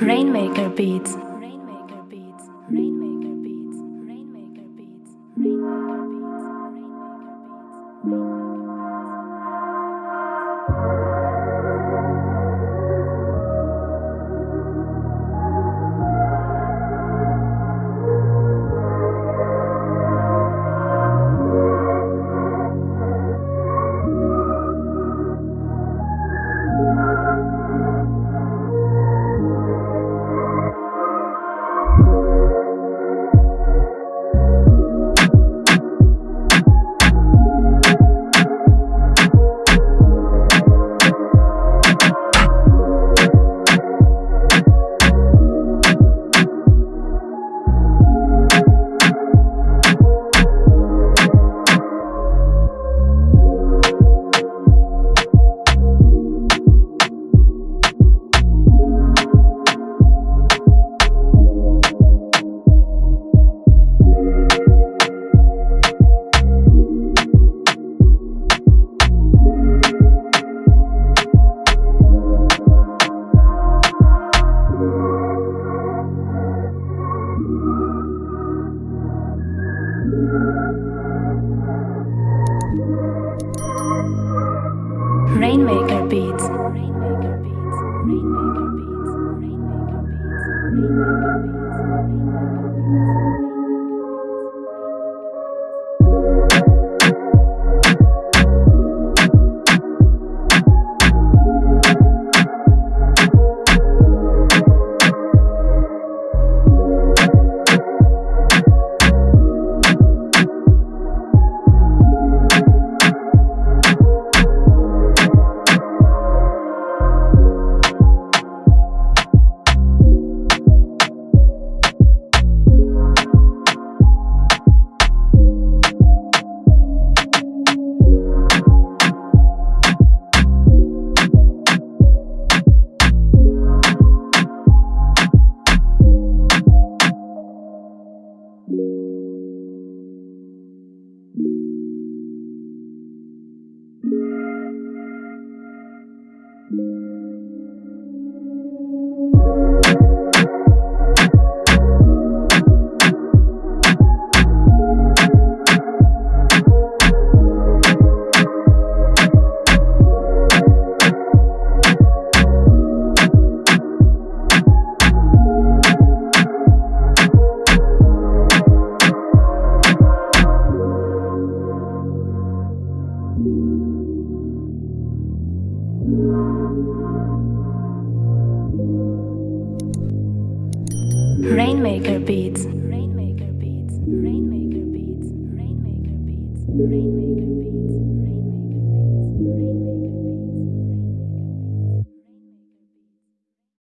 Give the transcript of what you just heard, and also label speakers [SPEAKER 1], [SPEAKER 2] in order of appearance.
[SPEAKER 1] Rainmaker Beats. Rainmaker Beats. Rainmaker Rainmaker Beats. Rainmaker Beats. Rainmaker Beats. Rainmaker Beats. Rainmaker Beats. Rainmaker Beats. Rainmaker Beats. Rainmaker Beats. Rainmaker Beats. Rainmaker Beats. Rainmaker Beats.